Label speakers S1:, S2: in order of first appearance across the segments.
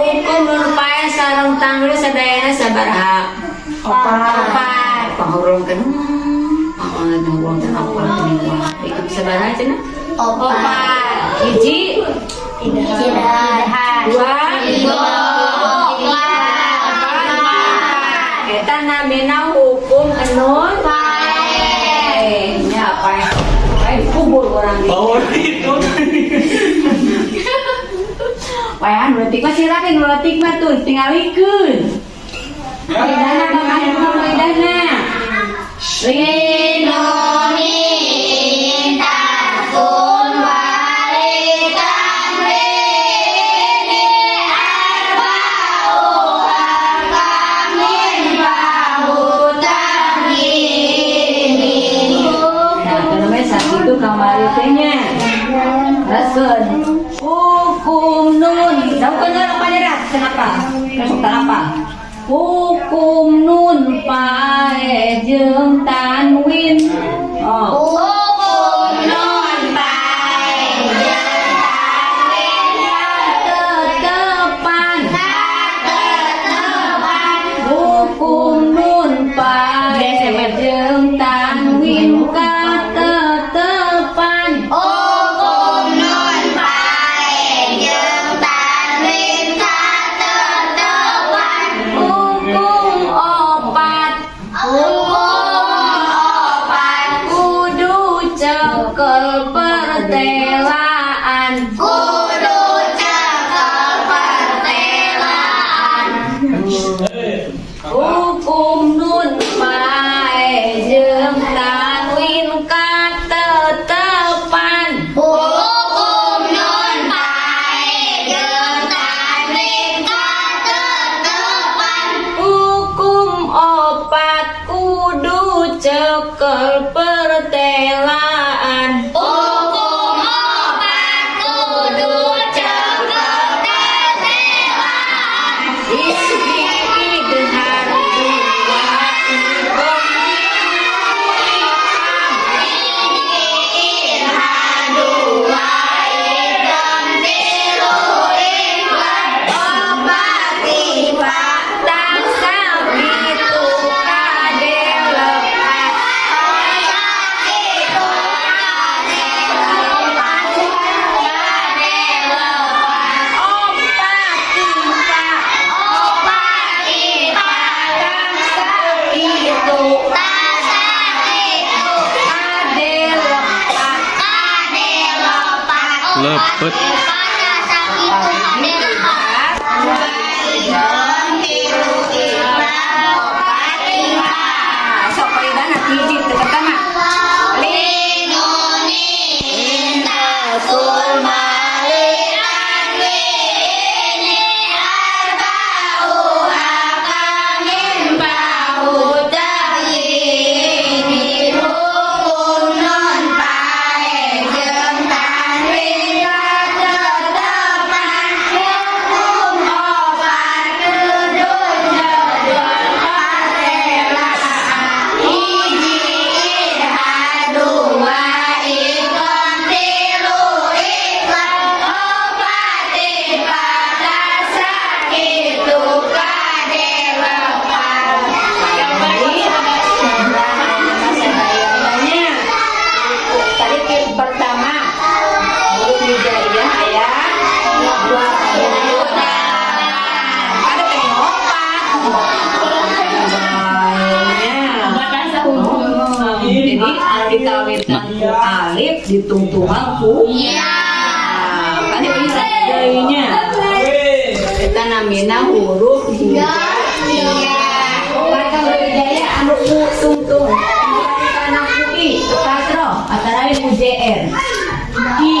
S1: hukum nun pae sareng tanggul sadayana sabaraha opat. Pahurung kan Oh, nungguang dan aku lagi Ikut sabaraha cenah? Opat. Hiji. Dua. Eta namina hukum enun Mah silakan mah tuh tinggal ikut. Lidahna bakal ikut lidahna. Lindungi apa hukum nun pae jeung tanwin oh. oh. Ờ, Hãy subscribe
S2: cho
S1: kênh Ghiền Mì Gõ Để không bỏ lỡ những video hấp dẫn ku alif ditungtungan ku. Ya kan bisa jadinya kita namina huruf hijaiyah kata huruf hijaiyah anu ku tungtung anak ku i kasro antara ku jr i. Bi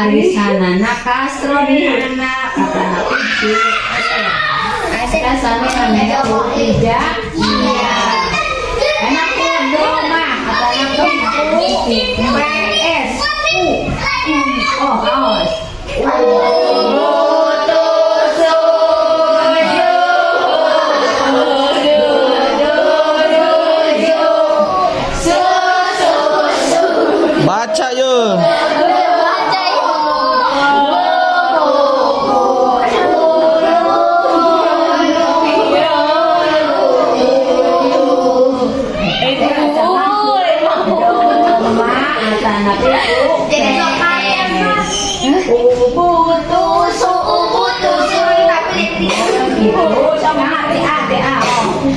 S1: Arisanana Castro Bihana kata Hafizu Kita sama namanya Bukida Iya
S2: Anak
S1: Doma kata anak U P S U Oh awas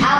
S1: Aku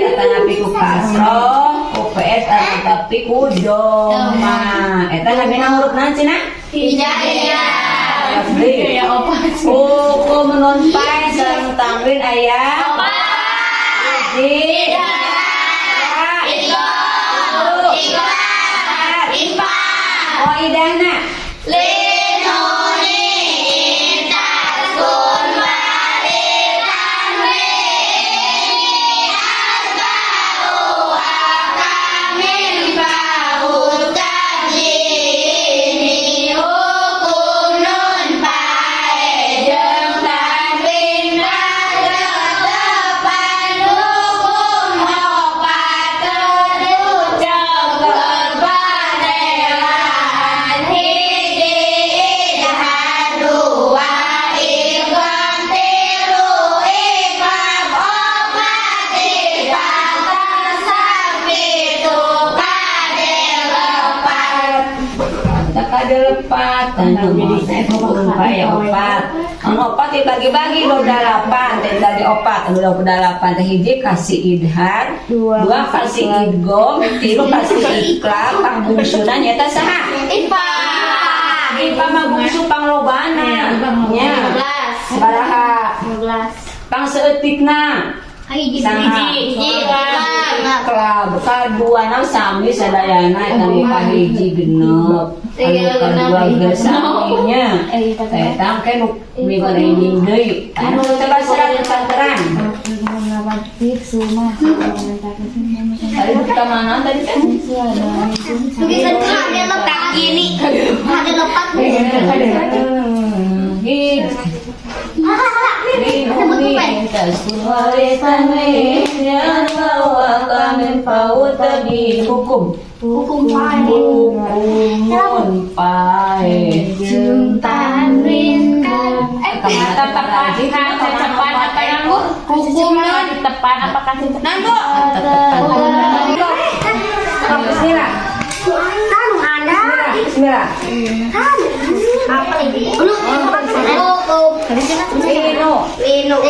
S1: UJR Atanapi ku kasro UPS Atanapi ku doma. Eta namina huruf nanti nak Ya opa. Kuku menunpai Sarang tamrin ayah. Uji Oh idana Tak lepat, tanpa opat ya opat. Ang opat dibagi-bagi lo dalapan, dan dari opat, lo dalapan. Teh hiji kasih idhar, dua kasih idgom, tiga kasih iklan, pang bungsunan nyata saha. Ipa mah bungsu panglobana, nya. Baraha, pang seetikna. Saha. Kelab, kadua nang sami sadayana kami kahiji genep. Anu kadua gersaminya. Eta ke nu mibarenging deui. Anu teh basra kanteran. Tadi kita mana tadi kan?
S3: Bisa ada letak gini, ada letak.
S1: Hid. hukum
S3: Hukum paling
S1: hukum pai
S3: Juntan rinkan Eh,
S1: tepat
S4: Cepat apa yang
S3: hukumnya
S4: di depan apa kasih
S3: Nando
S1: Bismillah
S3: Kan ada
S1: Bismillah
S3: Kan Apa ini? Lu Hukum
S1: Ino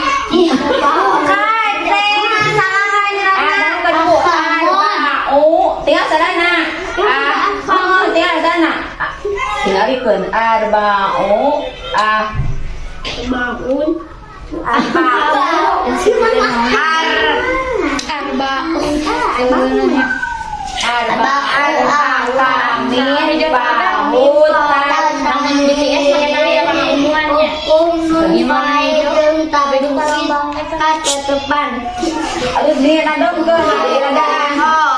S4: tali apa hubungannya?
S3: Hukum nun baik tentang kata depan
S1: Aduh, ni nadong ke? Ni nadang apa?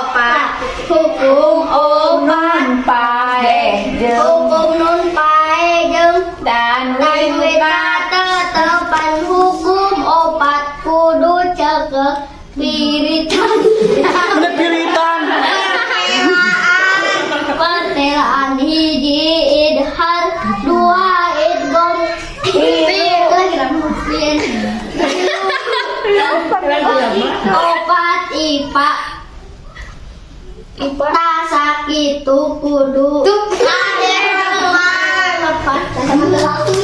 S3: Hukum
S1: Oman pae jeung
S3: Hukum nun baik
S1: dan
S3: Dan wita tetepan hukum obat kudu cegah biritan
S2: Ada pilitan.
S3: Pertelaan hiji idhar. Dua idgom opat ipa ipa tasak itu kudu. Lepas